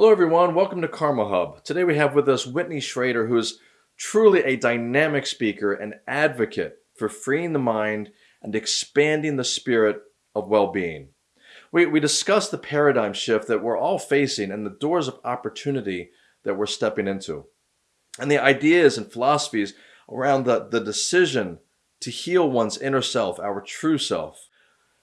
Hello, everyone. Welcome to Karma Hub. Today we have with us Whitney Schrader, who is truly a dynamic speaker and advocate for freeing the mind and expanding the spirit of well-being. We, we discussed the paradigm shift that we're all facing and the doors of opportunity that we're stepping into. And the ideas and philosophies around the, the decision to heal one's inner self, our true self.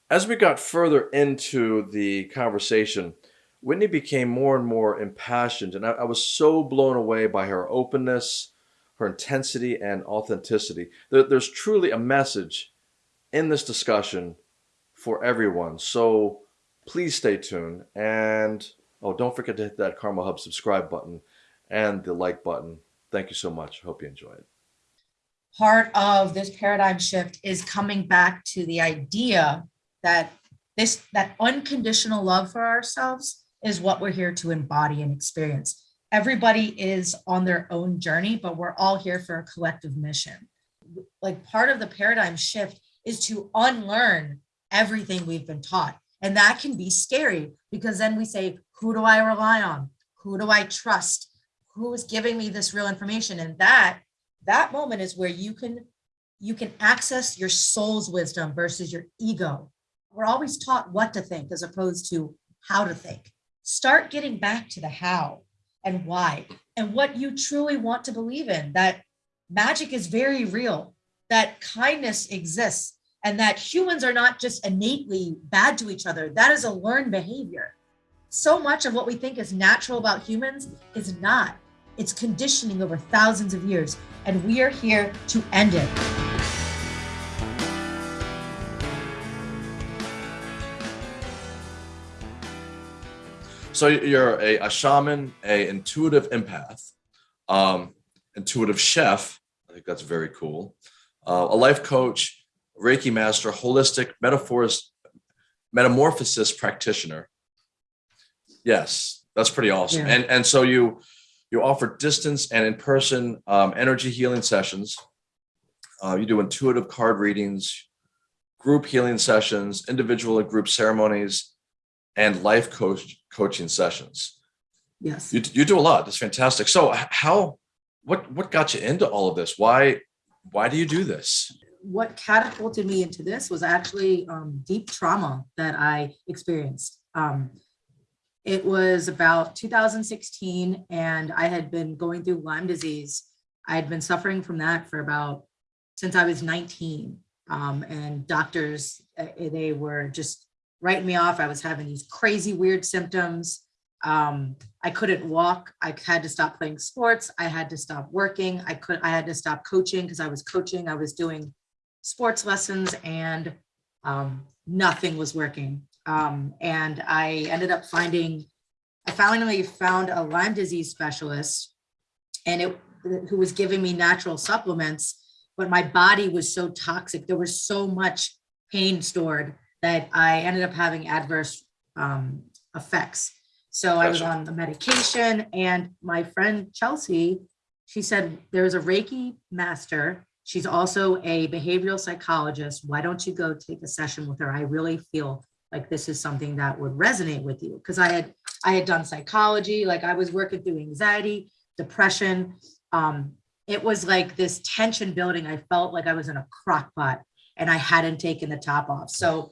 As we got further into the conversation, Whitney became more and more impassioned, and I, I, was so blown away by her openness, her intensity, and authenticity. There, there's truly a message in this discussion for everyone. So please stay tuned. And oh, don't forget to hit that Karma Hub subscribe button and the like button. Thank you so much. Hope you enjoy it. Part of this paradigm shift is coming back to the idea that this that unconditional love for ourselves is what we're here to embody and experience. Everybody is on their own journey, but we're all here for a collective mission. Like part of the paradigm shift is to unlearn everything we've been taught. And that can be scary because then we say, who do I rely on? Who do I trust? Who is giving me this real information? And that, that moment is where you can, you can access your soul's wisdom versus your ego. We're always taught what to think as opposed to how to think start getting back to the how and why and what you truly want to believe in, that magic is very real, that kindness exists, and that humans are not just innately bad to each other. That is a learned behavior. So much of what we think is natural about humans is not. It's conditioning over thousands of years, and we are here to end it. So you're a, a shaman, a intuitive empath, um, intuitive chef. I think that's very cool. Uh, a life coach, Reiki master, holistic metaphors, metamorphosis practitioner. Yes, that's pretty awesome. Yeah. And and so you you offer distance and in-person um, energy healing sessions. Uh, you do intuitive card readings, group healing sessions, individual and group ceremonies, and life coach coaching sessions. Yes. You, you do a lot. That's fantastic. So how, what, what got you into all of this? Why, why do you do this? What catapulted me into this was actually um, deep trauma that I experienced. Um, it was about 2016 and I had been going through Lyme disease. I had been suffering from that for about, since I was 19. Um, and doctors, uh, they were just writing me off. I was having these crazy weird symptoms. Um, I couldn't walk. I had to stop playing sports. I had to stop working. I could, I had to stop coaching because I was coaching. I was doing sports lessons and um, nothing was working. Um, and I ended up finding, I finally found a Lyme disease specialist and it, who was giving me natural supplements, but my body was so toxic. There was so much pain stored that I ended up having adverse um, effects. So gotcha. I was on the medication and my friend Chelsea, she said, there's a Reiki master. She's also a behavioral psychologist. Why don't you go take a session with her? I really feel like this is something that would resonate with you. Cause I had, I had done psychology, like I was working through anxiety, depression. Um, it was like this tension building. I felt like I was in a crock pot and I hadn't taken the top off. So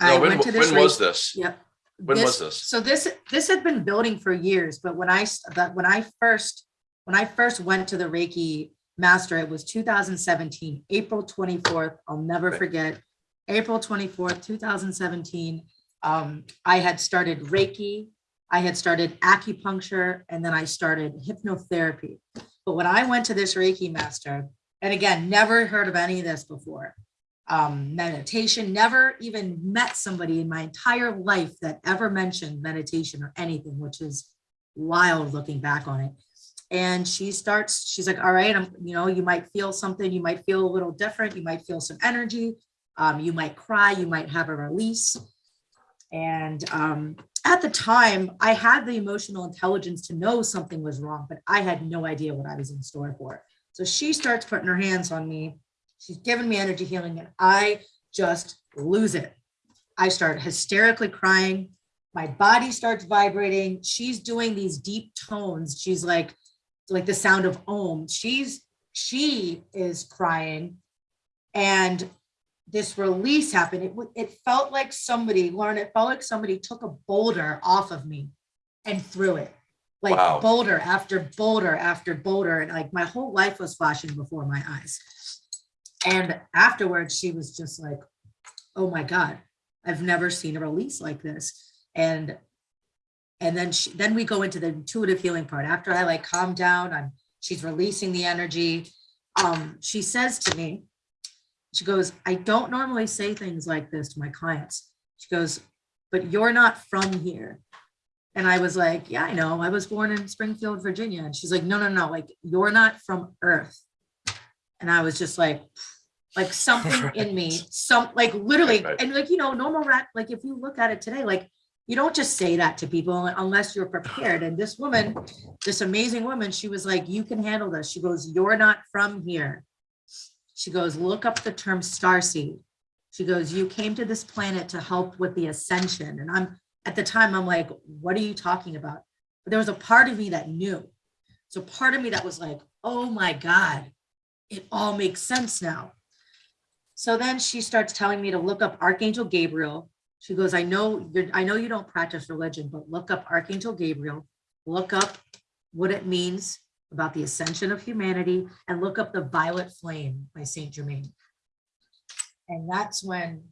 no, I when, went to this. When was this? Yep. When this, was this? So this this had been building for years, but when I that when I first when I first went to the Reiki master, it was 2017, April 24th. I'll never right. forget. April 24th, 2017. Um, I had started Reiki, I had started acupuncture, and then I started hypnotherapy. But when I went to this Reiki master, and again, never heard of any of this before um, meditation, never even met somebody in my entire life that ever mentioned meditation or anything, which is wild looking back on it. And she starts, she's like, all right, I'm, you know, you might feel something, you might feel a little different, you might feel some energy, um, you might cry, you might have a release. And um, at the time, I had the emotional intelligence to know something was wrong, but I had no idea what I was in store for. So she starts putting her hands on me She's given me energy healing and I just lose it. I start hysterically crying. my body starts vibrating. She's doing these deep tones. She's like, like the sound of Om. She's, she is crying. And this release happened. It, it felt like somebody, Lauren, it felt like somebody took a boulder off of me and threw it. Like Wow. boulder after boulder after boulder. And like my whole life was flashing before my eyes. And afterwards, she was just like, oh my God, I've never seen a release like this. And and then she, then we go into the intuitive healing part. After I like calm down, I'm she's releasing the energy. Um, she says to me, she goes, I don't normally say things like this to my clients. She goes, but you're not from here. And I was like, yeah, I know. I was born in Springfield, Virginia. And she's like, no, no, no, like you're not from Earth. And I was just like, like something in me, some like literally, Right, right. and like, you know, normal rat, like if you look at it today, like you don't just say that to people unless you're prepared. And this woman, this amazing woman, she was like, you can handle this. She goes, you're not from here. She goes, look up the term starseed. She goes, you came to this planet to help with the ascension. And I'm, at the time, I'm like, what are you talking about? But there was a part of me that knew. So part of me that was like, oh my God, it all makes sense now. So then she starts telling me to look up Archangel Gabriel. She goes, I know you're, I know you don't practice religion, but look up Archangel Gabriel, look up what it means about the ascension of humanity and look up the violet flame by Saint Germain. And that's when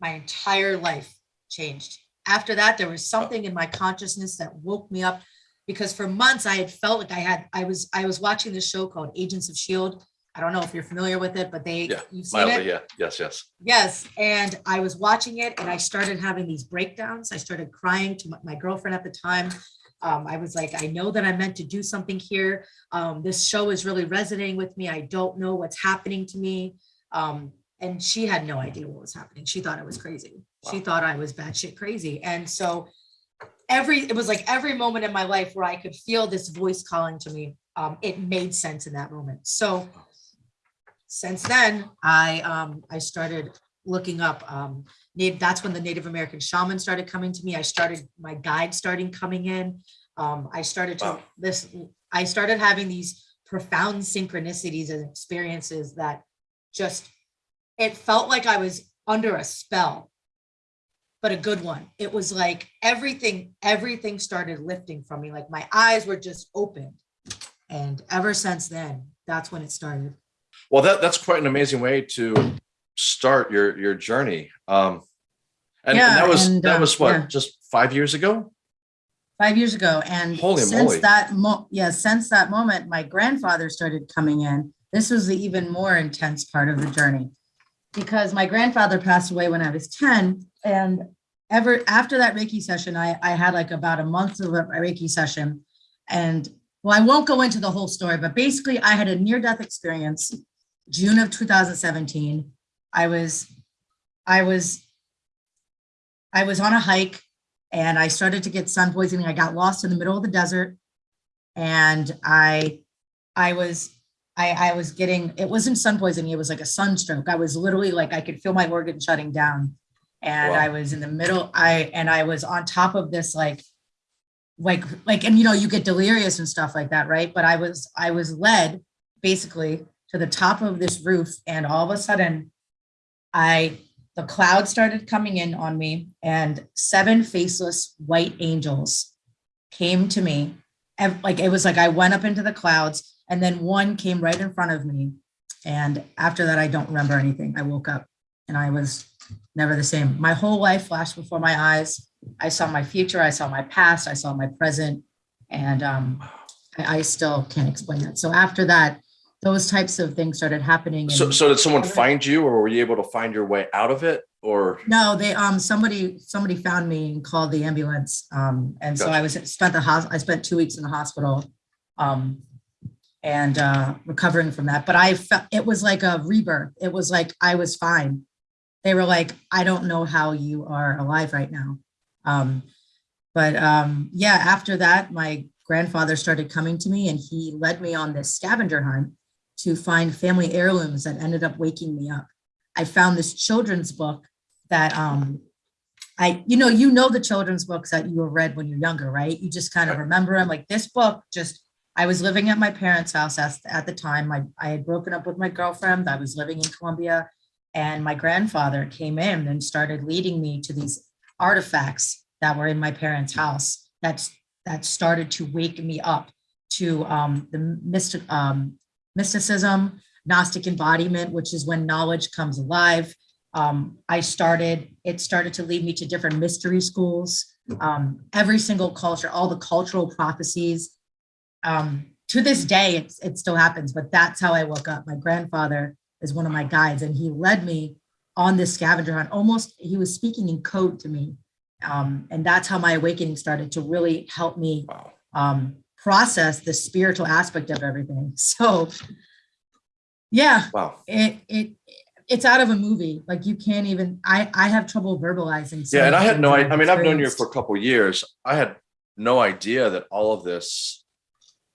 my entire life changed. After that, there was something in my consciousness that woke me up because for months I had felt like I had, I was, I was watching this show called Agents of Shield. I don't know if you're familiar with it, but they, Yeah, you've seen it. Mildly, yeah, yes, yes. Yes, and I was watching it and I started having these breakdowns. I started crying to my, my girlfriend at the time. Um, I was like, I know that I'm meant to do something here. Um, this show is really resonating with me. I don't know what's happening to me. Um, and she had no idea what was happening. She thought I was crazy. She thought I was batshit crazy. And so every, it was like every moment in my life where I could feel this voice calling to me, um, it made sense in that moment. So since then, I, um, I started looking up, um, Native, that's when the Native American shaman started coming to me. I started, my guide starting coming in. Um, I started to, Wow. this, I started having these profound synchronicities and experiences that just, it felt like I was under a spell, but a good one. It was like everything, everything started lifting from me. Like my eyes were just opened. And ever since then, that's when it started. Well, that, that's quite an amazing way to start your, your journey. Um, and, and that was, and, that uh, was what, yeah. just five years ago? five years ago. And Holy since moly. that mo, yeah, since that moment, my grandfather started coming in. This was the even more intense part of the journey. Because my grandfather passed away when I was 10 and ever after that Reiki session, I, I had like about a month of a Reiki session. And well, I won't go into the whole story, but basically I had a near-death experience, June of 2017. I was, I was, I was on a hike and I started to get sun poisoning. I got lost in the middle of the desert and I, I was, I, I was getting, it wasn't sun poisoning. It was like a sunstroke. I was literally like, I could feel my organ shutting down. And Wow. I was in the middle, I, and I was on top of this, like, like, like, and you know, you get delirious and stuff like that, right? But I was, I was led basically to the top of this roof and all of a sudden I the cloud started coming in on me and seven faceless white angels came to me and like it was like i went up into the clouds and then one came right in front of me. And after that i don't remember anything. I woke up and i was never the same. My whole life flashed before my eyes. I saw my future. I saw my past. I saw my present. And um i, I still can't explain it so after that those types of things started happening So, so did someone find you or were you able to find your way out of it or? No, they, um, somebody, somebody found me and called the ambulance. Um, and so I was, spent the hos, I spent two weeks in the hospital. Um, and, uh, recovering from that, but I felt, it was like a rebirth. It was like, I was fine. They were like, I don't know how you are alive right now. Um, but, um, yeah, after that, my grandfather started coming to me and he led me on this scavenger hunt to find family heirlooms that ended up waking me up. I found this children's book that um, I, you know, you know the children's books that you have read when you're younger, right? You just kind of remember them. Like this book, just I was living at my parents' house at, at the time. I, I had broken up with my girlfriend. I was living in Columbia, and my grandfather came in and started leading me to these artifacts that were in my parents' house. That's that started to wake me up to um, the mystic um, mysticism, Gnostic embodiment, which is when knowledge comes alive um, I started, it started to lead me to different mystery schools. Um, every single culture, all the cultural prophecies. Um, to this day, it's, it still happens, but that's how I woke up. My grandfather is one of my guides and he led me on this scavenger hunt. Almost, he was speaking in code to me. Um, and that's how my awakening started to really help me um, process the spiritual aspect of everything. So yeah, Wow. it it it's out of a movie like you can't even i i have trouble verbalizing Yeah, and I had no, I, I mean, I've known you for a couple years. I had no idea that all of this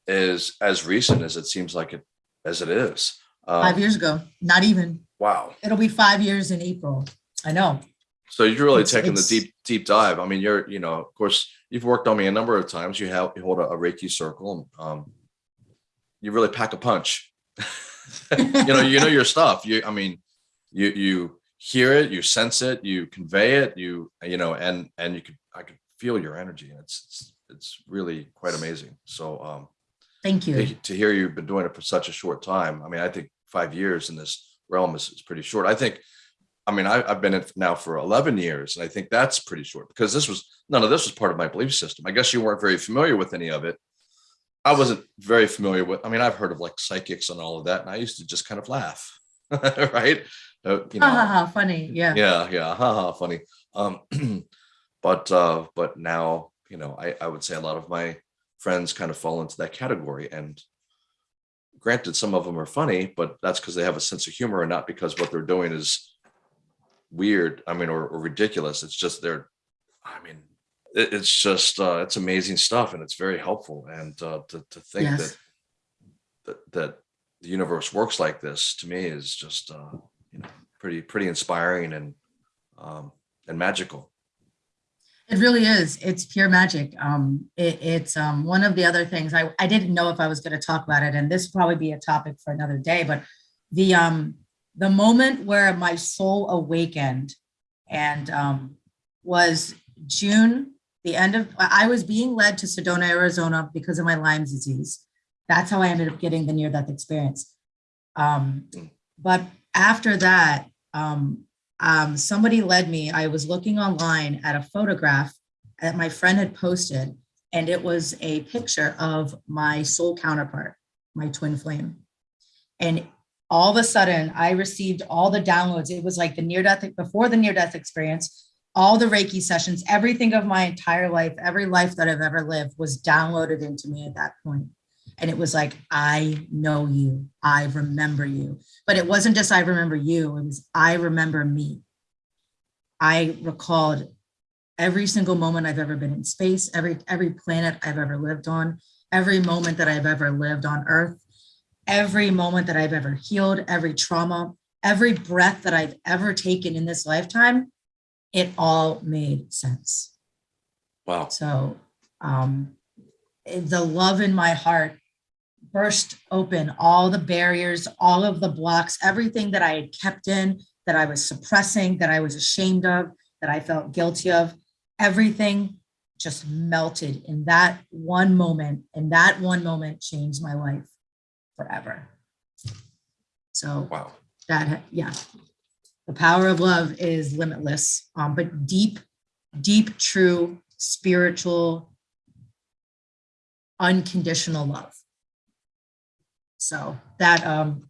is as recent as it seems like it, as it is. five Um, years ago not even wow. it'll be five years in april i know So you're really It's- taking the deep, deep dive. I mean, you're, you know, of course, you've worked on me a number of times. You have, you hold a, a Reiki circle. Um, you really pack a punch. you know, you know your stuff. You, I mean, you, you hear it, you sense it, you convey it, you, you know, and, and you could, I could feel your energy. And it's, it's, it's really quite amazing. So, um, thank you to, to hear you've been doing it for such a short time. I mean, I think five years in this realm is, is pretty short. I think, I mean, I, I've been in now for 11 years, and I think that's pretty short because this was none of this was part of my belief system. I guess you weren't very familiar with any of it. I wasn't very familiar with. I mean, I've heard of like psychics and all of that, and I used to just kind of laugh, right? Uh, you ha ha know, ha funny yeah yeah, yeah, haha, funny. Um, but uh, but now you know, I I would say a lot of my friends kind of fall into that category. And granted, some of them are funny, but that's because they have a sense of humor and not because what they're doing is weird. I mean, or, or ridiculous. It's just they're. I mean, it, it's just uh, it's amazing stuff, and it's very helpful. And uh, to to think Yes. that that that the universe works like this to me is just uh, you know pretty pretty inspiring and um, and magical. It really is. It's pure magic. Um, it, it's um, one of the other things I, I didn't know if I was going to talk about it, and this will probably be a topic for another day. But the um, the moment where my soul awakened, and um, was June, the end of. I was being led to Sedona, Arizona, because of my Lyme disease. That's how I ended up getting the near-death experience. Um, but after that, um, um, somebody led me. I was looking online at a photograph that my friend had posted, and it was a picture of my soul counterpart, my twin flame. And all of a sudden, I received all the downloads. It was like the near death, before the near death experience, all the Reiki sessions, everything of my entire life, every life that I've ever lived was downloaded into me at that point. And it was like, I know you, I remember you. But it wasn't just I remember you, it was I remember me. I recalled every single moment I've ever been in space, every every planet I've ever lived on, every moment that I've ever lived on earth, every moment that I've ever healed, every trauma, every breath that I've ever taken in this lifetime, it all made sense. Wow. So um, the love in my heart burst open all the barriers, all of the blocks, everything that I had kept in, that I was suppressing, that I was ashamed of, that I felt guilty of, everything just melted in that one moment. And that one moment changed my life forever. So Wow. that ha- yeah the power of love is limitless um but deep deep true spiritual unconditional love so that um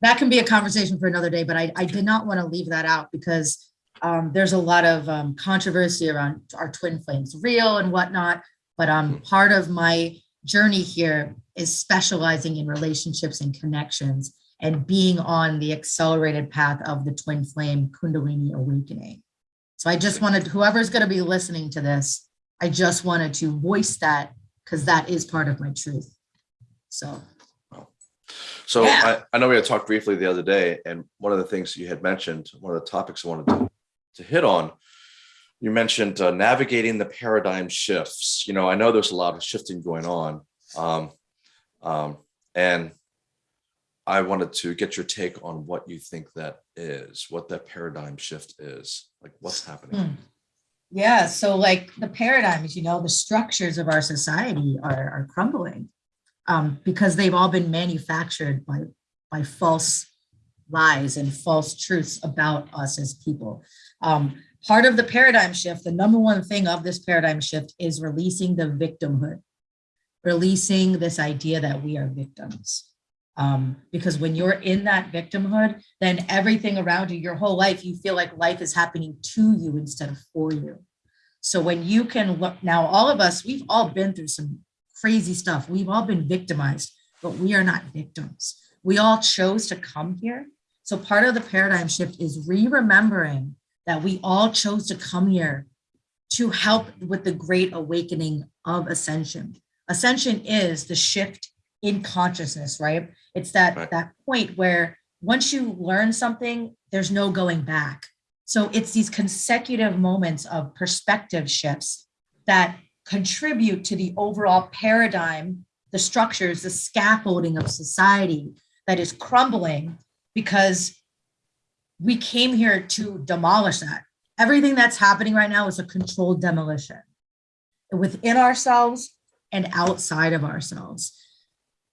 that can be a conversation for another day but i i did not want to leave that out because um there's a lot of um controversy around our twin flames real and whatnot but um part of my journey here is specializing in relationships and connections and being on the accelerated path of the twin flame kundalini awakening. So I just wanted, whoever's going to be listening to this, I just wanted to voice that because that is part of my truth. So So Yeah. I, I know we had talked briefly the other day, and one of the things you had mentioned, one of the topics I wanted to, to hit on you mentioned uh, navigating the paradigm shifts. You know, I know there's a lot of shifting going on. Um, um, and I wanted to get your take on what you think that is, what that paradigm shift is, like what's happening. Hmm. Yeah, so like the paradigms, you know, the structures of our society are, are crumbling um, because they've all been manufactured by, by false lies and false truths about us as people. Um, part of the paradigm shift, the number one thing of this paradigm shift is releasing the victimhood, releasing this idea that we are victims. Um, because when you're in that victimhood, then everything around you, your whole life, you feel like life is happening to you instead of for you. So when you can look, now all of us, we've all been through some crazy stuff. We've all been victimized, but we are not victims. We all chose to come here. So part of the paradigm shift is re-remembering that we all chose to come here to help with the great awakening of ascension. Ascension is the shift in consciousness, right? It's that, Right. that point where once you learn something, there's no going back. So it's these consecutive moments of perspective shifts that contribute to the overall paradigm, the structures, the scaffolding of society that is crumbling because we came here to demolish that. Everything that's happening right now is a controlled demolition within ourselves and outside of ourselves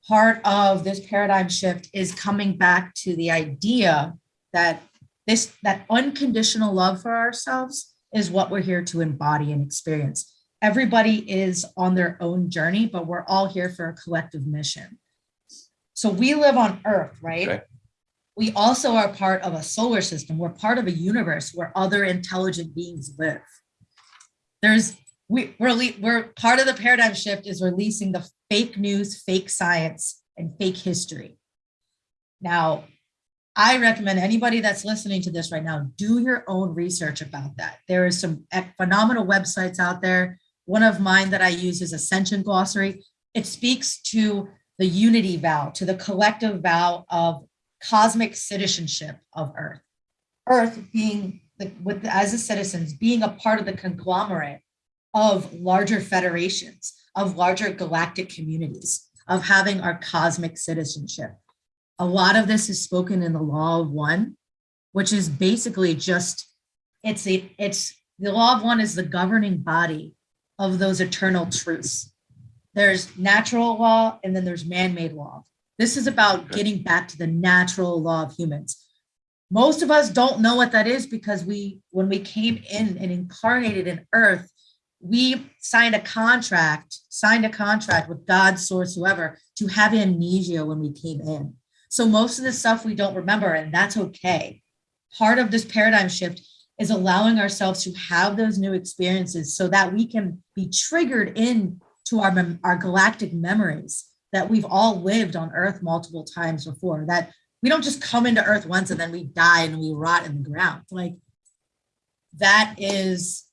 part of this paradigm shift is coming back to the idea that this that unconditional love for ourselves is what we're here to embody and experience. Everybody is on their own journey, but we're all here for a collective mission. So we live on Earth, right? Okay. We also are part of a solar system. We're part of a universe where other intelligent beings live. There's we we're we're part of the paradigm shift is releasing the fake news, fake science, and fake history. Now, I recommend anybody that's listening to this right now, do your own research about that. There is some phenomenal websites out there. One of mine that I use is Ascension Glossary. It speaks to the unity vow, to the collective vow of cosmic citizenship of Earth. Earth being the, with as a citizens being a part of the conglomerate of larger federations, of larger galactic communities, of having our cosmic citizenship. A lot of this is spoken in the law of one, which is basically just, it's a, it's, the law of one is the governing body of those eternal truths. There's natural law and then there's man-made law. This is about getting back to the natural law of humans. Most of us don't know what that is because we, when we came in and incarnated in earth, we signed a contract, signed a contract with God, source, whoever, to have amnesia when we came in. So most of the stuff we don't remember, and that's okay. Part of this paradigm shift is allowing ourselves to have those new experiences so that we can be triggered in to our, our galactic memories that we've all lived on earth multiple times before, that we don't just come into earth once and then we die and we rot in the ground. Like that is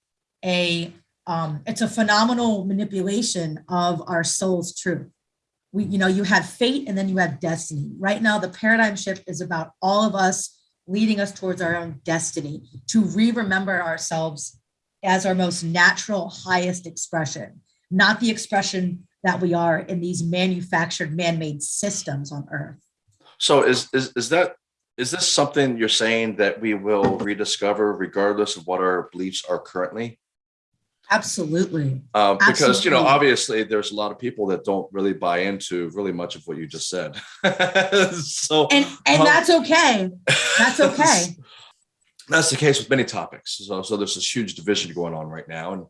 a um, it's a phenomenal manipulation of our soul's truth. We, you know, you have fate and then you have destiny. Right now, the paradigm shift is about all of us leading us towards our own destiny to re-remember ourselves as our most natural, highest expression, not the expression that we are in these manufactured, man-made systems on earth. So is, is, is that, is this something you're saying that we will rediscover regardless of what our beliefs are currently? Absolutely. Uh, because, you know, obviously there's a lot of people that don't really buy into really much of what you just said. So. And and Um, that's okay. That's okay. That's the case with many topics. So, so there's this huge division going on right now and,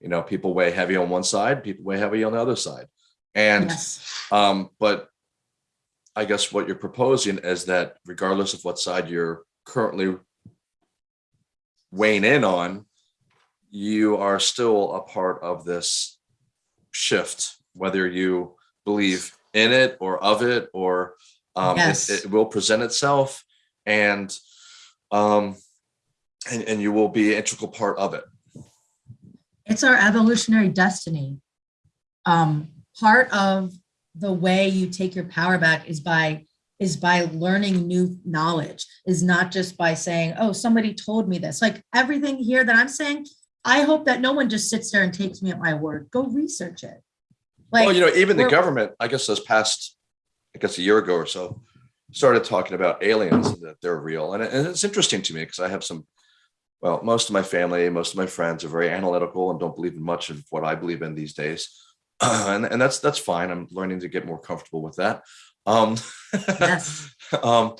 you know, people weigh heavy on one side, people weigh heavy on the other side. And, Yes. um, but I guess what you're proposing is that regardless of what side you're currently weighing in on, you are still a part of this shift, whether you believe in it or of it, or um, Yes. it, it will present itself and, um, and, and you will be an integral part of it. it's our evolutionary destiny. Um, part of the way you take your power back is by is by learning new knowledge, is not just by saying, oh, somebody told me this. Like everything here that I'm saying, I hope that no one just sits there and takes me at my word. Go research it. Like, well, you know, even the government, I guess this past, I guess a year ago or so, started talking about aliens and that they're real. And, it- and it's interesting to me because I have some, well, most of my family, most of my friends are very analytical and don't believe in much of what I believe in these days. and, and that's that's fine. I'm learning to get more comfortable with that. Um, yes, um,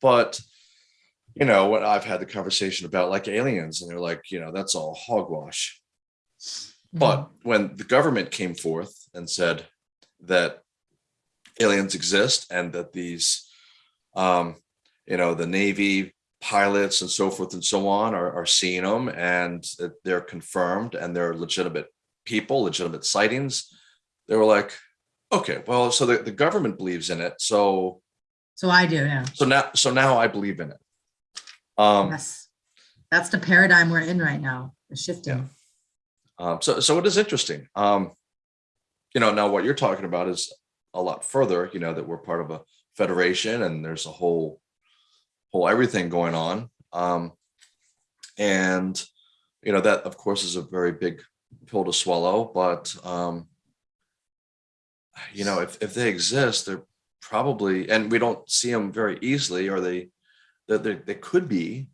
but you know, when I've had the conversation about like aliens, and they're like, you know, that's all hogwash. But when the government came forth and said that aliens exist and that these, um, you know, the Navy pilots and so forth and so on are, are seeing them and they're confirmed and they're legitimate people, legitimate sightings, they were like, okay, well, so the, the government believes in it. So, so I do, yeah. so now, so now I believe in it. Um, Yes. That's the paradigm we're in right now, the shifting. Yeah. Um, so, so it is interesting. Um, you know, now what you're talking about is a lot further, you know, that we're part of a federation and there's a whole, whole everything going on. Um, and, you know, that of course is a very big pill to swallow, but, um, you know, if, if they exist, they're probably, and we don't see them very easily, or they, that they, they could be.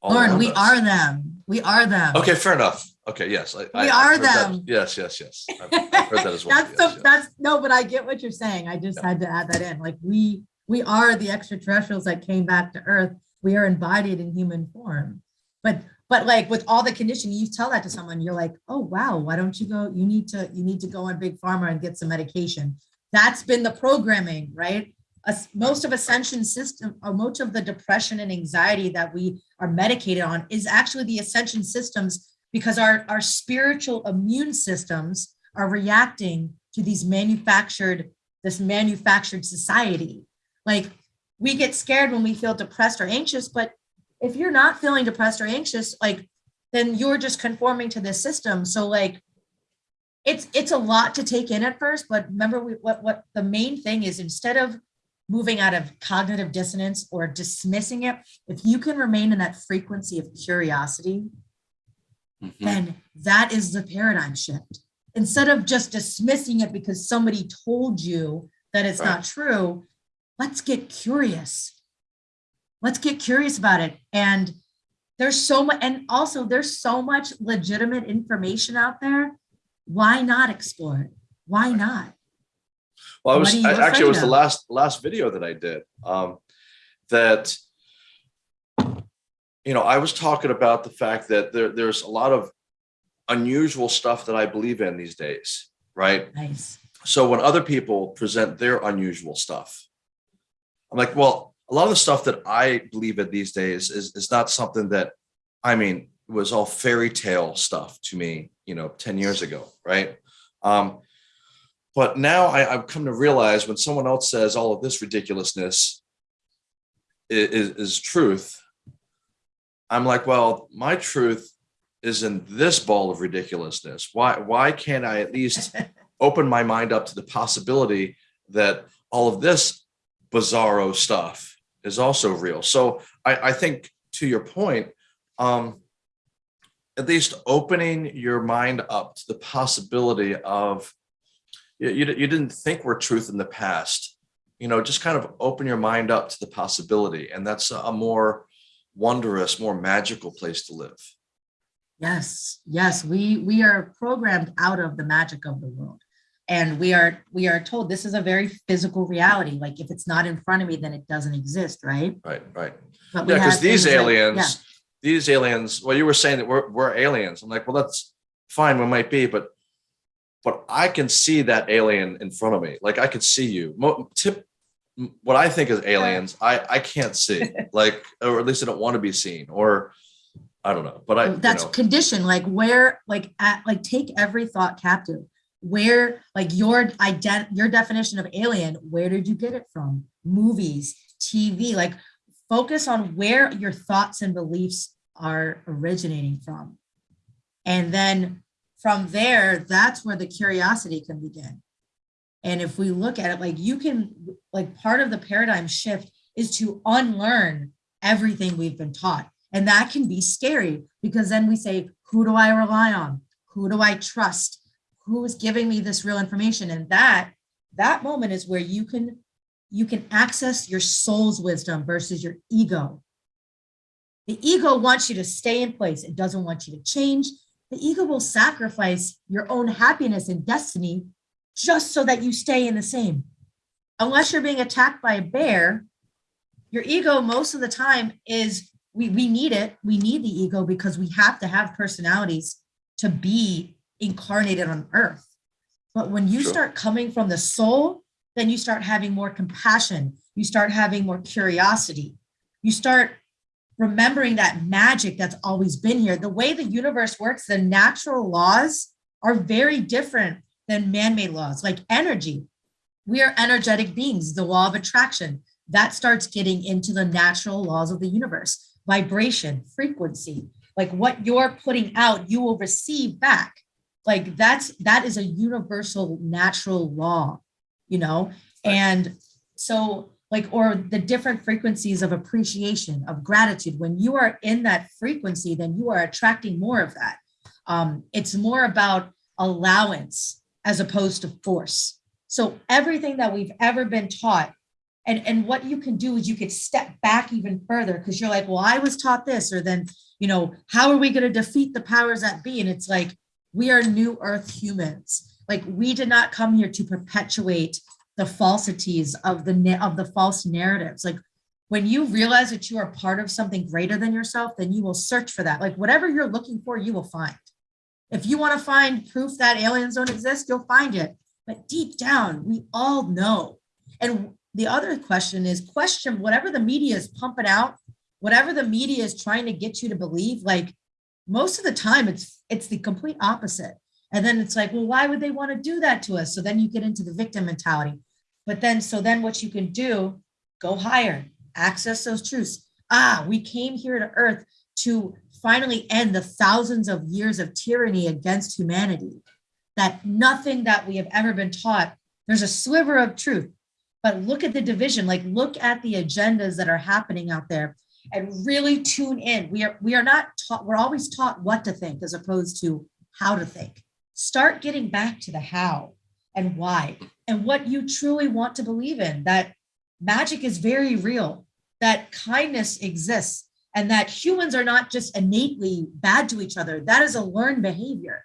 all Lauren, we us. are them. We are them. Okay, fair enough. Okay, yes. I- I- We I've are heard that. them. Yes, yes, yes. I've I've heard that as well. That's yes, the, yes. that's, no, but I get what you're saying. I just Yeah. had to add that in. Like, we, we are the extraterrestrials that came back to Earth. We are embodied in human form. But, but like with all the conditioning, you tell that to someone, you're like, oh, wow, why don't you go, you need to, you need to go on Big Pharma and get some medication. That's been the programming, right? Most of ascension system, or much of the depression and anxiety that we are medicated on is actually the ascension symptoms because our, our spiritual immune systems are reacting to these manufactured, this manufactured society. Like we get scared when we feel depressed or anxious, but if you're not feeling depressed or anxious, like then you're just conforming to this system. So like it's it's a lot to take in at first, but remember we, what what the main thing is instead of moving out of cognitive dissonance or dismissing it, if you can remain in that frequency of curiosity, Mhm. then that is the paradigm shift. Instead of just dismissing it because somebody told you that it's not true, let's get curious. Let's get curious about it. And there's so much, and also there's so much legitimate information out there. Why not explore it? Why not? Well, I was actually it was afraid the last last video that I did. Um, that you know, I was talking about the fact that there, there's a lot of unusual stuff that I believe in these days, right? Nice. So when other people present their unusual stuff, I'm like, well, a lot of the stuff that I believe in these days is, is not something that, I mean, was all fairy tale stuff to me, you know, 10 years ago, right? Um, but now I, I've come to realize when someone else says all of this ridiculousness is, is truth, I'm like, well, my truth is in this ball of ridiculousness. Why, why can't I at least open my mind up to the possibility that all of this bizarro stuff is also real. So I, I think to your point, um, at least opening your mind up to the possibility of you, you, you didn't think were truth in the past, you know, just kind of open your mind up to the possibility. And that's a more wondrous, more magical place to live. Yes, yes, we we are programmed out of the magic of the world. And we are we are told this is a very physical reality. Like if it's not in front of me, then it doesn't exist, right? Right, right. But Yeah, because these things like- aliens, yeah, these aliens, well, you were saying that we're, we're aliens. I'm like, well, that's fine, we might be, but but I can see that alien in front of me. Like I could see you. Mo- tip what I think is aliens, I I can't see. like, or at least I don't want to be seen, or I don't know. But I, you that's know, condition. Like where, like at like take every thought captive. Where like your ident your definition of alien, where did you get it from? Movies, TV, like focus on where your thoughts and beliefs are originating from. And then from there, that's where the curiosity can begin. And if we look at it, like you can, like part of the paradigm shift is to unlearn everything we've been taught. And that can be scary because then we say, Who do I rely on? Who do I trust? Who is giving me this real information? And that, that moment is where you can, you can access your soul's wisdom versus your ego. The ego wants you to stay in place. It doesn't want you to change. The ego will sacrifice your own happiness and destiny just so that you stay in the same. Unless you're being attacked by a bear, your ego most of the time is we, we need it. We need the ego because we have to have personalities to be incarnated on earth. But when you Sure. start coming from the soul, then you start having more compassion. You start having more curiosity. You start remembering that magic that's always been here. The way the universe works, the natural laws are very different than man-made laws, like energy. We are energetic beings, the law of attraction. That starts getting into the natural laws of the universe, vibration, frequency, like what you're putting out, you will receive back. Like that's, that is a universal natural law, you know? And so like, or the different frequencies of appreciation, of gratitude. When you are in that frequency, then you are attracting more of that. Um, it's more about allowance as opposed to force. So everything that we've ever been taught and, and what you can do is you could step back even further because you're like, well, I was taught this, or then, you know, how are we going to defeat the powers that be? And it's like, we are new earth humans. Like we did not come here to perpetuate the falsities of the, of the false narratives. Like when you realize that you are part of something greater than yourself, then you will search for that. Like whatever you're looking for, you will find. If you want to find proof that aliens don't exist, you'll find it. But deep down, we all know. And the other question is question whatever the media is pumping out, whatever the media is trying to get you to believe, like most of the time it's it's the complete opposite. And then it's like, well, why would they want to do that to us? So then you get into the victim mentality. But then, so then what you can do, go higher, access those truths. Ah, we came here to earth to finally end the thousands of years of tyranny against humanity. That nothing that we have ever been taught, there's a sliver of truth, but look at the division, like look at the agendas that are happening out there and really tune in. We are, we are not taught, we're always taught what to think as opposed to how to think. Start getting back to the how and why and what you truly want to believe in, that magic is very real, that kindness exists, and that humans are not just innately bad to each other. That is a learned behavior.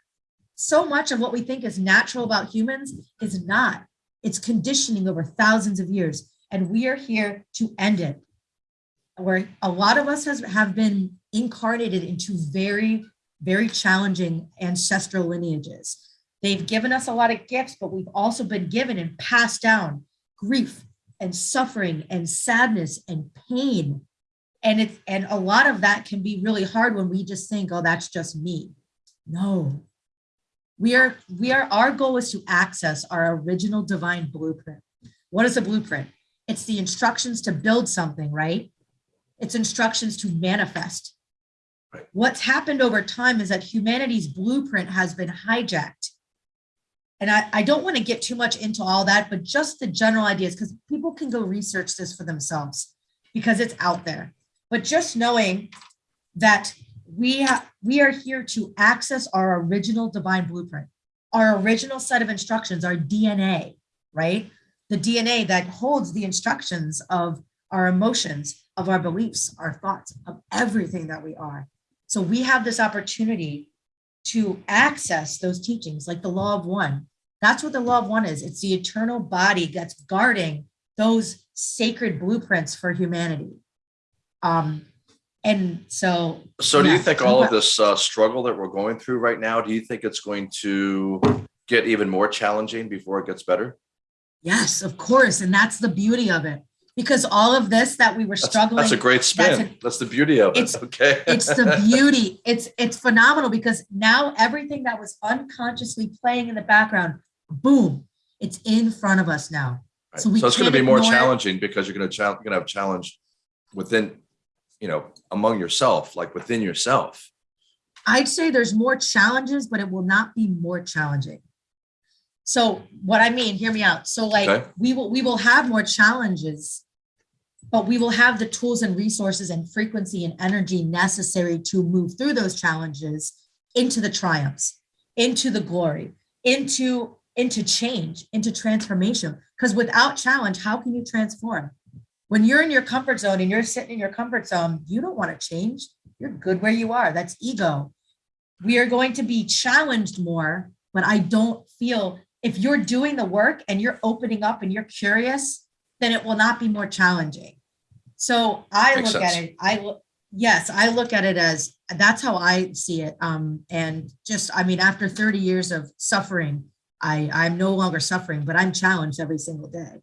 So much of what we think is natural about humans is not. It's conditioning over thousands of years, and we are here to end it. Where a lot of us has, have been incarnated into very, very challenging ancestral lineages. They've given us a lot of gifts, but we've also been given and passed down grief and suffering and sadness and pain. And it's and a lot of that can be really hard when we just think, oh, that's just me. No. We are, we are, our goal is to access our original divine blueprint. What is a blueprint? It's the instructions to build something, right? It's instructions to manifest. Right. What's happened over time is that humanity's blueprint has been hijacked. And I, I don't want to get too much into all that, but just the general ideas, because people can go research this for themselves because it's out there. But just knowing that we we are here to access our original divine blueprint, our original set of instructions, our DNA, right? The DNA that holds the instructions of our emotions, of our beliefs, our thoughts, of everything that we are. So we have this opportunity to access those teachings, like the law of one. That's what the law of one is. It's the eternal body that's guarding those sacred blueprints for humanity. Um, and so So do you think all of this uh, struggle that we're going through right now, do you think it's going to get even more challenging before it gets better? Yes, of course. And that's the beauty of it. Because all of this that we were That's, struggling, that's a great spin. a- That's the beauty of it. It's- Okay. it's the beauty. It's it's phenomenal because now everything that was unconsciously playing in the background, boom, it's in front of us now. Right. so we So it's going to be more ignore it. challenging because you're going to challenge, going to have challenge within, you know, among yourself, like within yourself. I'd say there's more challenges, but it will not be more challenging. So what I mean, hear me out. So like Okay. we will we will have more challenges, but we will have the tools and resources and frequency and energy necessary to move through those challenges into the triumphs, into the glory, into into change, into transformation. Because without challenge, how can you transform? When you're in your comfort zone and you're sitting in your comfort zone, you don't want to change. You're good where you are. That's ego. We are going to be challenged more, but I don't feel if you're doing the work and you're opening up and you're curious, then it will not be more challenging. So I Makes look sense. at it, I look, yes, I look at it as, that's how I see it. Um, and just, I mean, after 30 years of suffering, I, I'm no longer suffering, but I'm challenged every single day.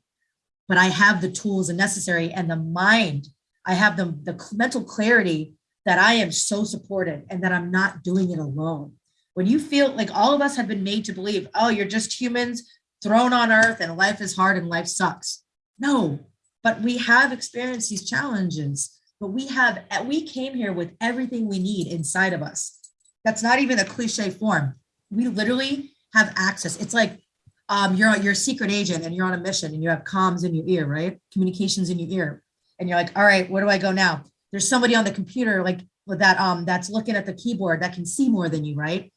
But I have the tools and necessary and the mind, I have the, the mental clarity that I am so supported and that I'm not doing it alone. When you feel like all of us have been made to believe, oh, you're just humans thrown on earth and life is hard and life sucks. No, but we have experienced these challenges, but we have, we came here with everything we need inside of us. That's not even a cliche form. We literally have access. It's like um, you're, you're a secret agent and you're on a mission and you have comms in your ear, right? Communications in your ear. And you're like, all right, where do I go now? There's somebody on the computer like with that um that's looking at the keyboard that can see more than you, right?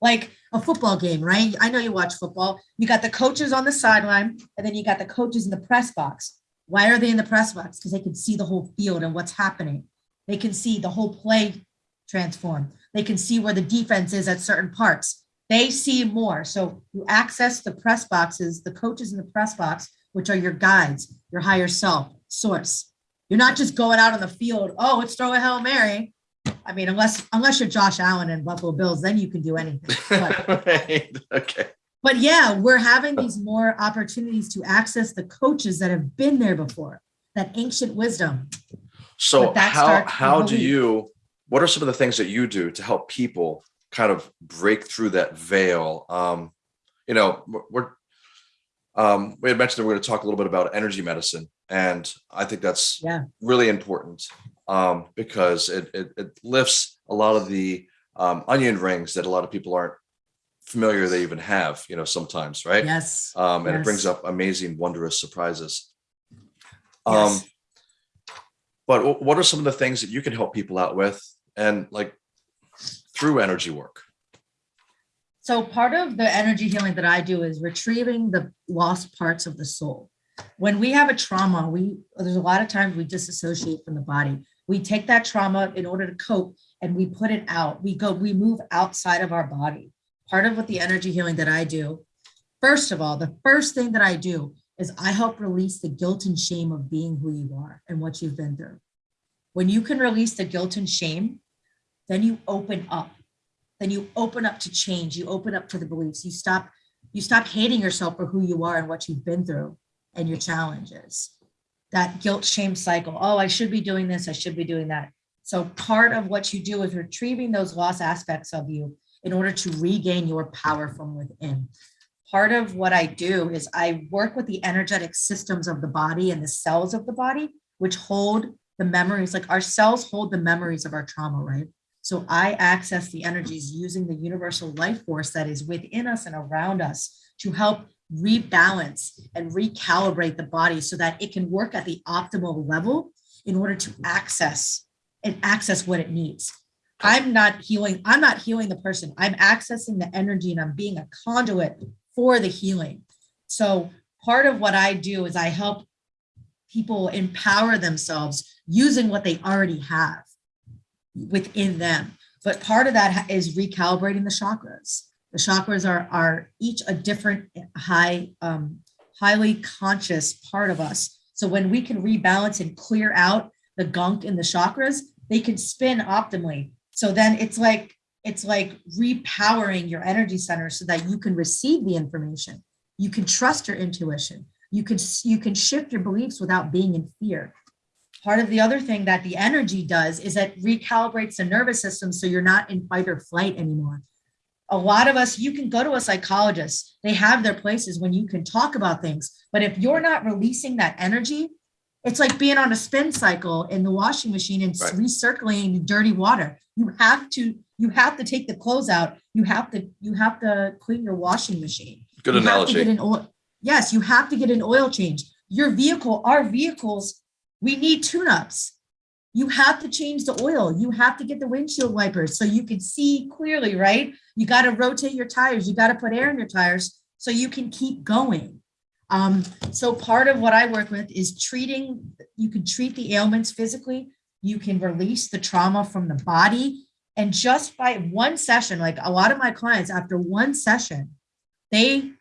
Like a football game, right? I know you watch football. You got the coaches on the sideline and then you got the coaches in the press box. Why are they in the press box? Because they can see the whole field and what's happening. They can see the whole play transform. They can see where the defense is at certain parts. They see more. So you access the press boxes, the coaches in the press box, which are your guides, your higher self, source. You're not just going out on the field, oh, let's throw a Hail Mary. I mean, unless unless you're Josh Allen and Buffalo Bills, then you can do anything. But right. Okay. but yeah, we're having these more opportunities to access the coaches that have been there before, that ancient wisdom. So how how do you what are some of the things that you do to help people kind of break through that veil? Um, you know, we're- we're um we had mentioned that we're going to talk a little bit about energy medicine, and I think that's Yeah. really important um because it it, it lifts a lot of the um onion rings that a lot of people aren't familiar they even have, you know, sometimes, right? Yes. um, and it brings up amazing, wondrous surprises. Um, Yes. but what are some of the things that you can help people out with, and like through energy work? So part of the energy healing that I do is retrieving the lost parts of the soul. When we have a trauma, we there's a lot of times we disassociate from the body. We take that trauma in order to cope and we put it out. We go, we move outside of our body. Part of what the energy healing that I do, first of all, the first thing that I do is I help release the guilt and shame of being who you are and what you've been through. When you can release the guilt and shame, then you open up then you open up to change you open up to the beliefs you stop you stop hating yourself for who you are and what you've been through and your challenges that guilt shame cycle. Oh i should be doing this i should be doing that. So part of what you do is retrieving those lost aspects of you in order to regain your power from within. Part of what i do is i work with the energetic systems of the body and the cells of the body which hold the memories like our cells hold the memories of our trauma right? So I access the energies using the universal life force that is within us and around us to help rebalance and recalibrate the body so that it can work at the optimal level in order to access and access what it needs. I'm not healing, I'm not healing the person. I'm accessing the energy and I'm being a conduit for the healing. So part of what I do is I help people empower themselves using what they already have within them. But part of that is recalibrating the chakras. The chakras are are each a different high, um, highly conscious part of us. So when we can rebalance and clear out the gunk in the chakras, they can spin optimally. So then it's like it's like repowering your energy center so that you can receive the information. You can trust your intuition. You can you can shift your beliefs without being in fear part of the other thing that the energy does is it recalibrates the nervous system so you're not in fight or flight anymore. A lot of us, you can go to a psychologist, they have their places when you can talk about things, but if you're not releasing that energy, it's like being on a spin cycle in the washing machine and Right. recirculating dirty water. You have to, you have to take the clothes out. You have to, you have to clean your washing machine. Good You analogy. an oil. Yes, you have to get an oil change. Your vehicle, our vehicles, we need tune-ups. You have to change the oil. You have to get the windshield wipers so you can see clearly, right? You got to rotate your tires. You got to put air in your tires so you can keep going. Um, so part of what I work with is treating, you can treat the ailments physically, you can release the trauma from the body. And just by one session, like a lot of my clients, after one session, they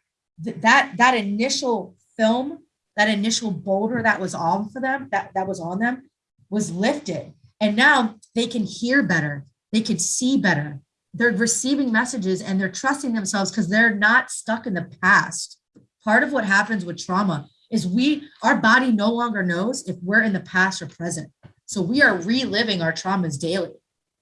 th- that that initial film, that initial boulder that was on for them, that that was on them, was lifted, and now they can hear better, they can see better. They're receiving messages and they're trusting themselves because they're not stuck in the past. Part of what happens with trauma is we our body no longer knows if we're in the past or present. So we are reliving our traumas daily.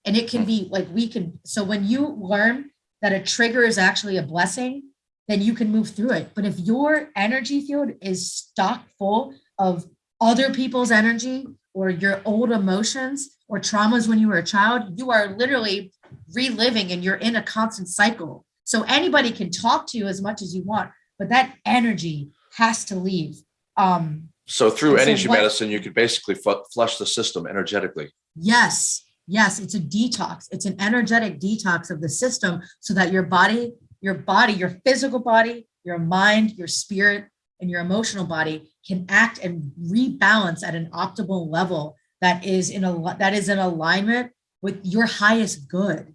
And it can be like we can, so when you learn that a trigger is actually a blessing, then you can move through it. But if your energy field is stock full of other people's energy or your old emotions or traumas when you were a child, you are literally reliving and you're in a constant cycle. So anybody can talk to you as much as you want, but that energy has to leave. Um, So through so energy what- medicine, you could basically flush the system energetically. Yes, yes, it's a detox. It's an energetic detox of the system so that your body, your body, your physical body, your mind, your spirit, and your emotional body can act and rebalance at an optimal level that is in a that is in alignment with your highest good,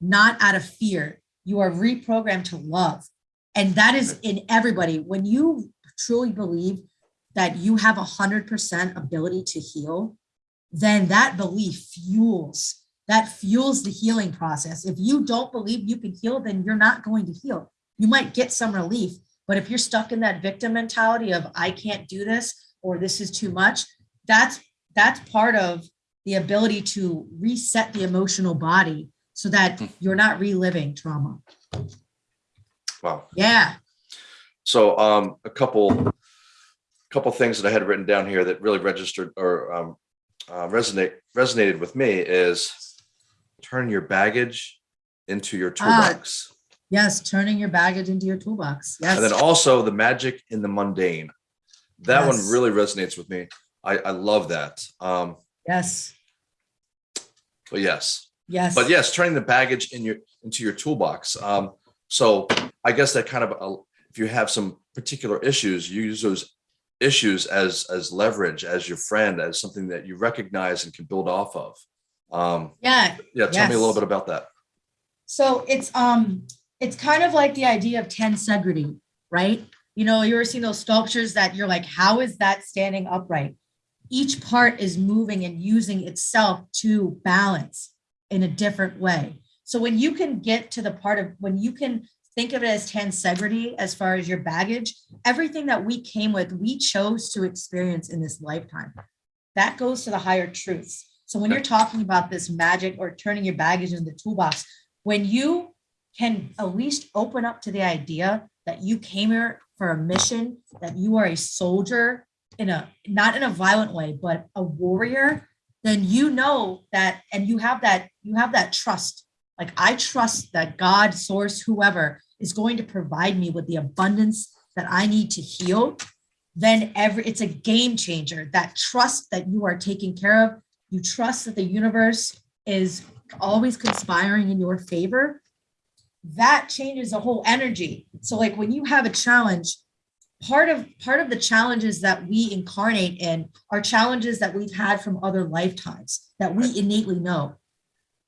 not out of fear. You are reprogrammed to love. And that is in everybody. When you truly believe that you have a hundred percent ability to heal, then that belief fuels that fuels the healing process. If you don't believe you can heal, then you're not going to heal. You might get some relief, but if you're stuck in that victim mentality of I can't do this or this is too much, that's that's part of the ability to reset the emotional body so that Hmm. you're not reliving trauma. Wow. Yeah. So um, a couple, couple things that I had written down here that really registered or um, uh, resonate resonated with me is turn your baggage into your Ah, toolbox, Yes, turning your baggage into your toolbox. Yes. and then also the magic in the mundane. That one really resonates with me. I, I love that. Um, yes. but yes, Yes. but yes, turning the baggage in your into your toolbox. Um, so I guess that kind of uh, if you have some particular issues, you use those issues as as leverage, as your friend, as something that you recognize and can build off of. Um, Yeah. yeah, tell me a little bit about that. So it's um it's kind of like the idea of tensegrity, right? You know, you ever seen those sculptures that you're like, how is that standing upright? Each part is moving and using itself to balance in a different way. So when you can get to the part of when you can think of it as tensegrity as far as your baggage, everything that we came with, we chose to experience in this lifetime. That goes to the higher truths. So when you're talking about this magic or turning your baggage into the toolbox, when you can at least open up to the idea that you came here for a mission, that you are a soldier in a not in a violent way, but a warrior, then you know that and you have that you have that trust. Like I trust that God, source, whoever is going to provide me with the abundance that I need to heal. Then every it's a game changer. That trust that you are taken care of, you trust that the universe is always conspiring in your favor, that changes the whole energy. So like when you have a challenge, part of part of the challenges that we incarnate in are challenges that we've had from other lifetimes that we innately know.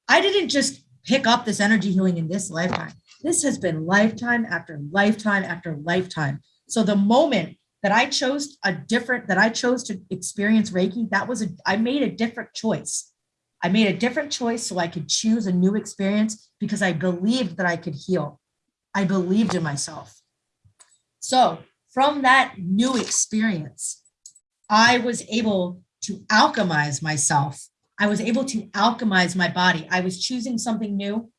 I didn't just pick up this energy healing in this lifetime. This has been lifetime after lifetime after lifetime. So the moment that I chose a different that I chose to experience Reiki, that was a I made a different choice. I made a different choice so I could choose a new experience because I believed that I could heal. I believed in myself. So, from that new experience, I was able to alchemize myself. I was able to alchemize my body. I was choosing something new.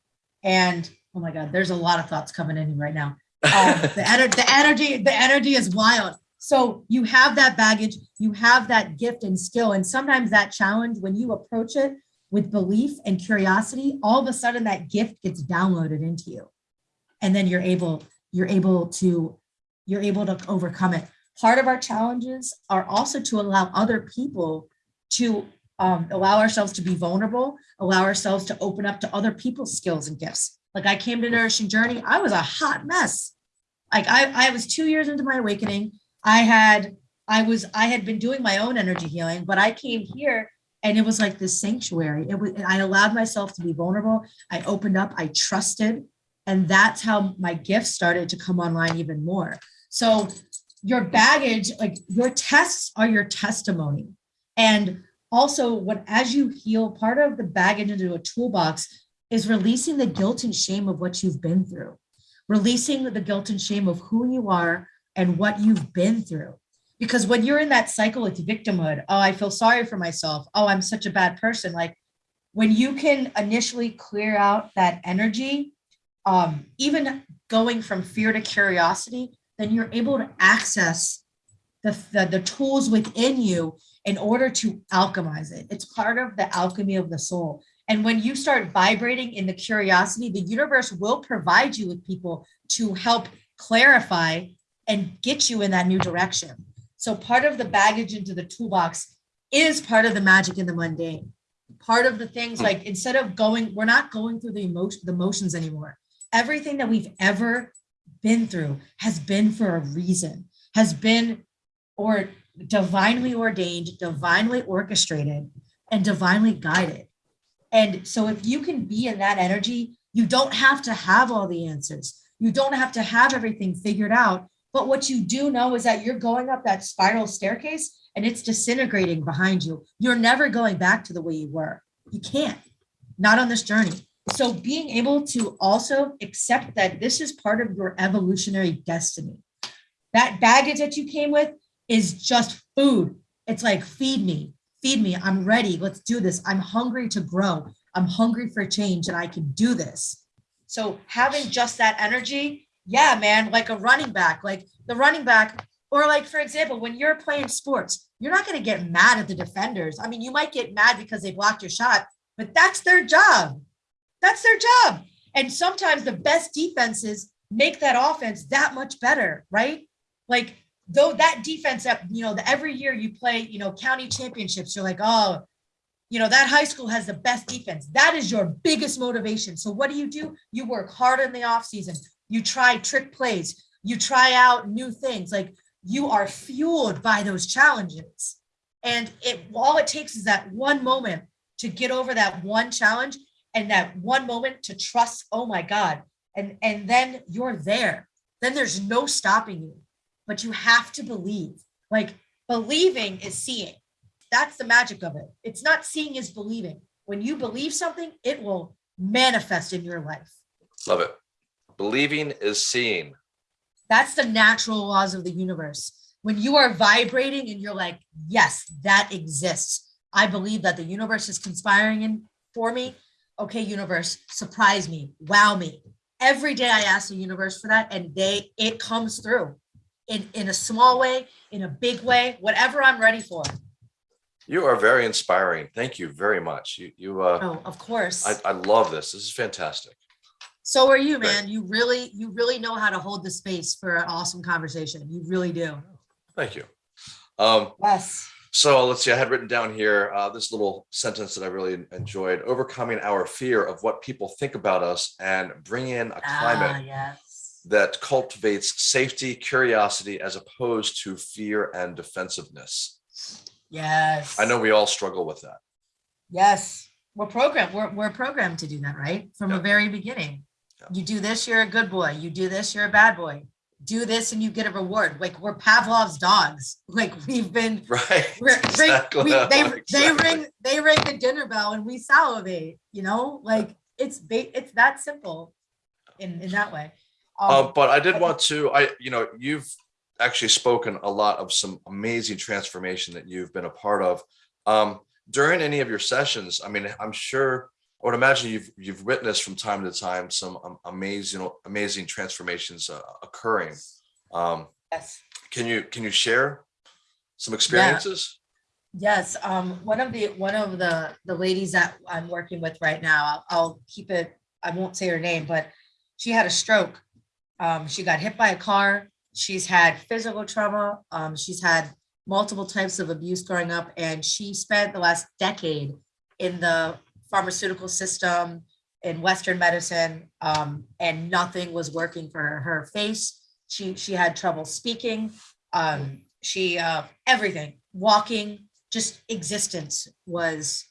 And oh my God, there's a lot of thoughts coming in right now. Um, the, ener- the energy, the energy is wild. So you have that baggage, you have that gift and skill. And sometimes that challenge, when you approach it with belief and curiosity, all of a sudden that gift gets downloaded into you. And then you're able, you're able to, you're able to overcome it. Part of our challenges are also to allow other people to um, allow ourselves to be vulnerable, allow ourselves to open up to other people's skills and gifts. Like I came to Nourishing Journey, I was a hot mess. Like I, I was two years into my awakening. I had, I was, I had been doing my own energy healing, but I came here and it was like this sanctuary. It was, I allowed myself to be vulnerable. I opened up, I trusted, and that's how my gifts started to come online even more. So your baggage, like your tests are your testimony. And also what, as you heal, part of the baggage into a toolbox is releasing the guilt and shame of what you've been through, releasing the guilt and shame of who you are and what you've been through. Because when you're in that cycle, it's victimhood. Oh, I feel sorry for myself. Oh, I'm such a bad person. Like when you can initially clear out that energy, um, even going from fear to curiosity, then you're able to access the, the, the tools within you in order to alchemize it. It's part of the alchemy of the soul. And when you start vibrating in the curiosity, the universe will provide you with people to help clarify and get you in that new direction. So part of the baggage into the toolbox is part of the magic in the mundane. Part of the things like instead of going, we're not going through the emotion, the motions anymore. Everything that we've ever been through has been for a reason, has been or divinely ordained, divinely orchestrated, and divinely guided. And so if you can be in that energy, you don't have to have all the answers. You don't have to have everything figured out. But what you do know is that you're going up that spiral staircase and it's disintegrating behind you. You're never going back to the way you were. You can't, not on this journey. So being able to also accept that this is part of your evolutionary destiny. That baggage that you came with is just food. It's like, feed me, feed me. I'm ready. Let's do this. I'm hungry to grow. I'm hungry for change and I can do this. So having just that energy, yeah, man, like a running back, like the running back, or like, for example, when you're playing sports, you're not going to get mad at the defenders. I mean, you might get mad because they blocked your shot, but that's their job. That's their job. And sometimes the best defenses make that offense that much better, right? Like though that defense that, you know, the, every year you play, you know, county championships, you're like, oh, you know, that high school has the best defense. That is your biggest motivation. So what do you do? You work hard in the off season. You try trick plays. You try out new things. Like you are fueled by those challenges. And it all it takes is that one moment to get over that one challenge and that one moment to trust, oh my God. And, and then you're there. Then there's no stopping you, but you have to believe. Like believing is seeing. That's the magic of it. It's not seeing is believing. When you believe something, it will manifest in your life. Love it. Believing is seeing. That's the natural laws of the universe. When you are vibrating and you're like, yes, that exists. I believe that the universe is conspiring in for me. Okay, universe, surprise me, wow me. Every day I ask the universe for that and they it comes through in, in a small way, in a big way, whatever I'm ready for. You are very inspiring. Thank you very much. You, you, uh, Oh, of course. I, I love this. This is fantastic. So are you, man. You really, you really know how to hold the space for an awesome conversation. You really do. Thank you. Um, Yes. so let's see, I had written down here, uh, this little sentence that I really enjoyed, overcoming our fear of what people think about us and bring in a Ah, climate yes. that cultivates safety, curiosity, as opposed to fear and defensiveness. Yes. I know we all struggle with that. Yes. We're programmed. We're, we're programmed to do that, right? From the very beginning. You do this, you're a good boy. You do this, you're a bad boy. Do this and you get a reward. Like we're Pavlov's dogs. Like we've been Right? Ring- Exactly. we- they, they ring they ring the dinner bell and we salivate you know like it's it's that simple in in that way um, Um, but I did want to, I, you know, you've actually spoken a lot of some amazing transformation that you've been a part of. Um, during any of your sessions, I mean, I'm sure, I would imagine you've, you've witnessed from time to time some um, amazing, amazing transformations uh, occurring. Um, yes. can you, can you share some experiences? yes um one of the one of the the ladies that i'm working with right now I'll, I'll keep it i won't say her name but she had a stroke. Um she got hit by a car. She's had physical trauma. Um she's had multiple types of abuse growing up, and she spent the last decade in the pharmaceutical system in Western medicine, um, and nothing was working for her. Her face, she she had trouble speaking, um, she uh, everything, walking, just existence was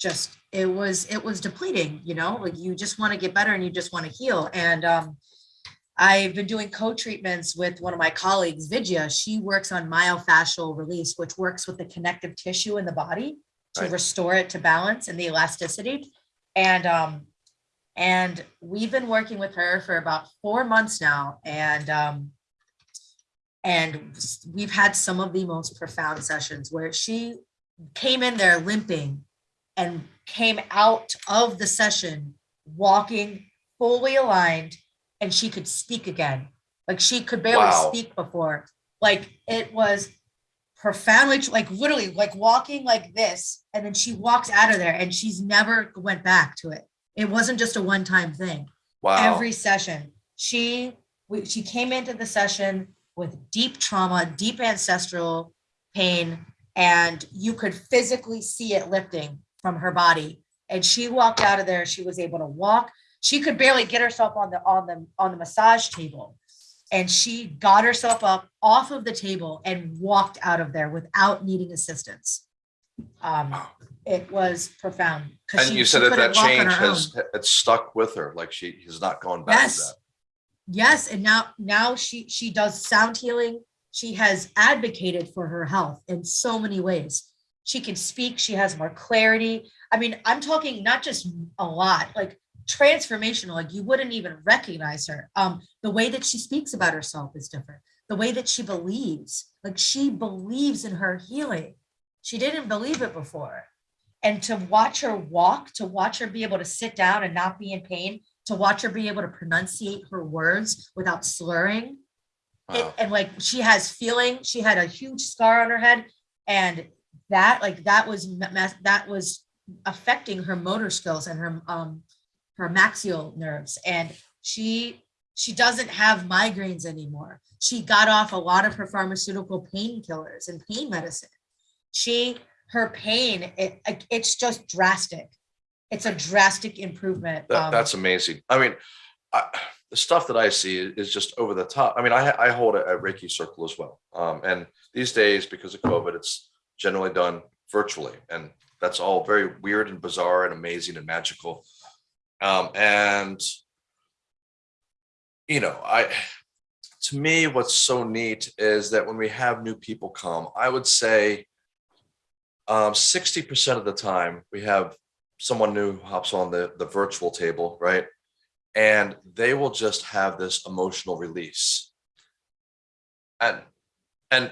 just it was it was depleting. You know, like you just want to get better and you just want to heal. And um, I've been doing co-treatments with one of my colleagues, Vidya. She works on myofascial release, which works with the connective tissue in the body to Right. restore it to balance and the elasticity. And um, and we've been working with her for about four months now. And um, and we've had some of the most profound sessions where she came in there limping and came out of the session walking fully aligned and she could speak again. Like she could barely Wow. speak before. Like it was profoundly family like literally like walking like this and then she walks out of there and she's never went back to it. It wasn't just a one-time thing Wow. every session. She we, she came into the session with deep trauma, deep ancestral pain, and you could physically see it lifting from her body. And she walked out of there. She was able to walk. She could barely get herself on the on the on the massage table. And she got herself up off of the table and walked out of there without needing assistance. Um, it was profound. and she- you said that that couldn't walk on change own. has it's stuck with her, like she has not gone back to Yes. that. Yes, and now now she she does sound healing. She has advocated for her health in so many ways. She can speak, she has more clarity. I mean, I'm talking not just a lot, like transformational, like you wouldn't even recognize her. Um the way that she speaks about herself is different. The way that she believes, like she believes in her healing. She didn't believe it before. And to watch her walk, to watch her be able to sit down and not be in pain, to watch her be able to pronunciate her words without slurring. It, and like she has feeling, she had a huge scar on her head, and that like that was that was affecting her motor skills and her um her maxial nerves, and she she doesn't have migraines anymore. She got off a lot of her pharmaceutical painkillers and pain medicine. She her pain it it's just drastic. It's a drastic improvement. That, um, that's amazing. I mean, I, the stuff that I see is just over the top. I mean, I, I hold a, a Reiki circle as well. Um, and these days, because of COVID, it's generally done virtually. And that's all very weird and bizarre and amazing and magical. Um, and, you know, I, to me, what's so neat is that when we have new people come, I would say um, 60% of the time we have someone new hops on the, the virtual table, right? And they will just have this emotional release. And, and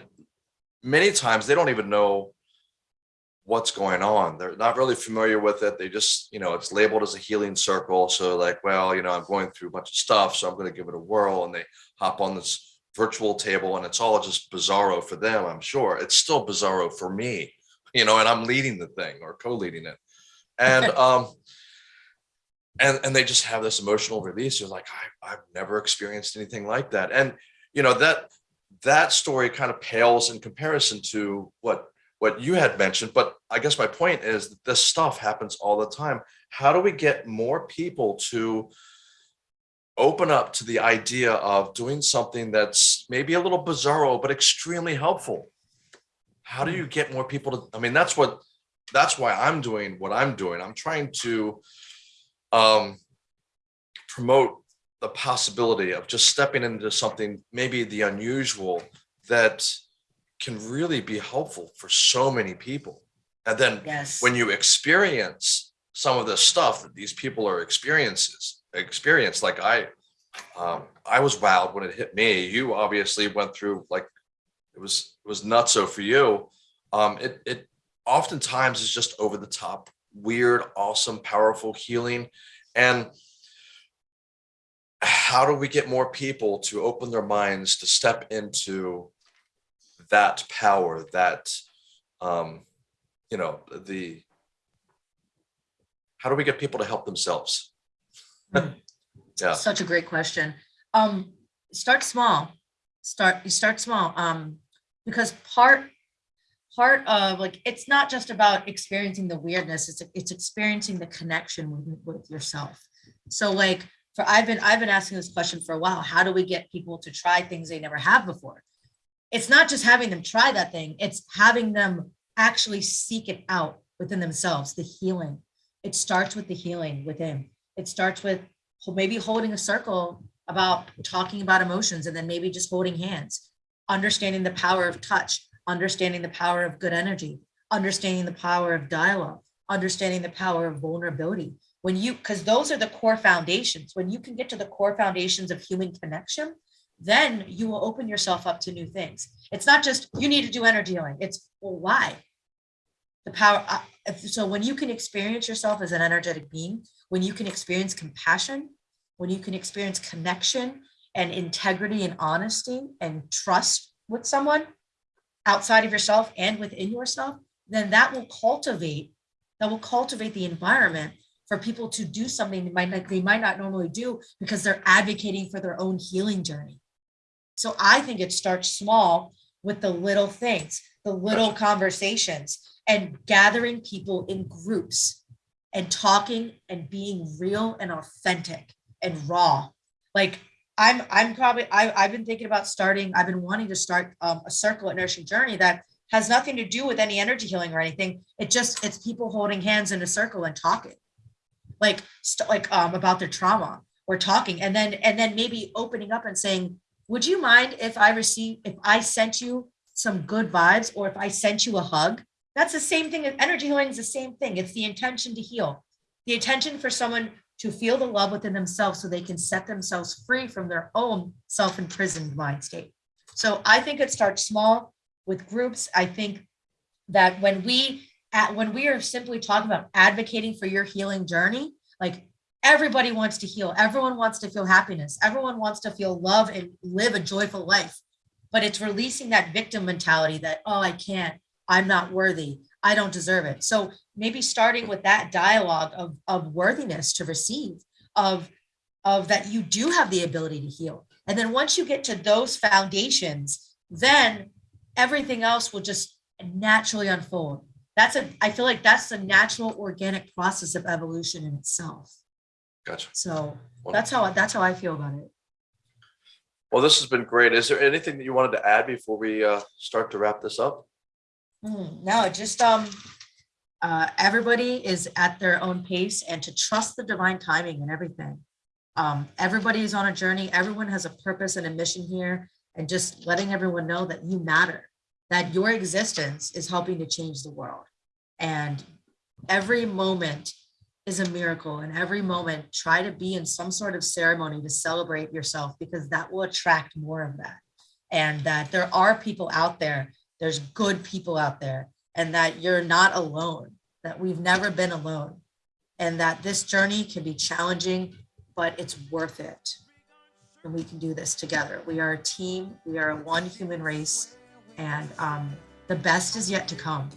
many times they don't even know what's going on. They're not really familiar with it. They just, you know, it's labeled as a healing circle. So like, well, you know, I'm going through a bunch of stuff, so I'm going to give it a whirl. And they hop on this virtual table and it's all just bizarro for them, I'm sure. It's still bizarro for me, you know, and I'm leading the thing or co-leading it and um and and they just have this emotional release you're like I, i've never experienced anything like that and you know that that story kind of pales in comparison to what what you had mentioned but i guess my point is that this stuff happens all the time how do we get more people to open up to the idea of doing something that's maybe a little bizarro but extremely helpful how do you get more people to i mean that's what that's why I'm doing what I'm doing. I'm trying to um, promote the possibility of just stepping into something, maybe the unusual, that can really be helpful for so many people. And then Yes. when you experience some of the stuff that these people are experiences experience, like I, um, I was wowed when it hit me. You obviously went through like it was it was nutso for you. Um, it it oftentimes is just over the top, weird, awesome, powerful healing. And how do we get more people to open their minds to step into that power, that, um, you know, the, how do we get people to help themselves? Hmm. Yeah. Such a great question. Um, start small. Start, you start small. Um, because part, part of like it's not just about experiencing the weirdness it's it's experiencing the connection with, with yourself so like for i've been i've been asking this question for a while how do we get people to try things they never have before it's not just having them try that thing it's having them actually seek it out within themselves the healing it starts with the healing within it starts with maybe holding a circle about talking about emotions and then maybe just holding hands understanding the power of touch understanding the power of good energy, understanding the power of dialogue, understanding the power of vulnerability. When you, because those are the core foundations. When you can get to the core foundations of human connection, then you will open yourself up to new things. It's not just you need to do energy healing. It's well, why? The power. uh, So when you can experience yourself as an energetic being, when you can experience compassion, when you can experience connection and integrity and honesty and trust with someone, outside of yourself and within yourself, then that will cultivate, that will cultivate the environment for people to do something they might not, they might not normally do because they're advocating for their own healing journey. So I think it starts small with the little things, the little conversations and gathering people in groups and talking and being real and authentic and raw. Like I'm I'm probably I, I've been thinking about starting. I've been wanting to start um, a circle at Nourishing Journey that has nothing to do with any energy healing or anything. It just it's people holding hands in a circle and talking, like like um, about their trauma. We're talking, and then and then maybe opening up and saying, "Would you mind if I receive if I sent you some good vibes, or if I sent you a hug?" That's the same thing. Energy healing is the same thing. It's the intention to heal, the intention for someone to feel the love within themselves so they can set themselves free from their own self-imprisoned mind state. So I think it starts small with groups. I think that when we at when we are simply talking about advocating for your healing journey, like everybody wants to heal, everyone wants to feel happiness, everyone wants to feel love and live a joyful life. But it's releasing that victim mentality that, oh, I can't, I'm not worthy, I don't deserve it. So maybe starting with that dialogue of, of worthiness to receive, of, of that you do have the ability to heal. And then once you get to those foundations, then everything else will just naturally unfold. That's a, I feel like that's the natural organic process of evolution in itself. Gotcha. So that's how, that's how I feel about it. Well, this has been great. Is there anything that you wanted to add before we uh, start to wrap this up? Hmm, No, just, um, uh, everybody is at their own pace and to trust the divine timing and everything. Um, everybody is on a journey. Everyone has a purpose and a mission here and just letting everyone know that you matter, that your existence is helping to change the world. And every moment is a miracle and every moment try to be in some sort of ceremony to celebrate yourself because that will attract more of that. And that there are people out there there's good people out there and that you're not alone, that we've never been alone. And that this journey can be challenging, but it's worth it. And we can do this together. We are a team, we are a one human race, and um, the best is yet to come.